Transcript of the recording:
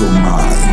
mental mind.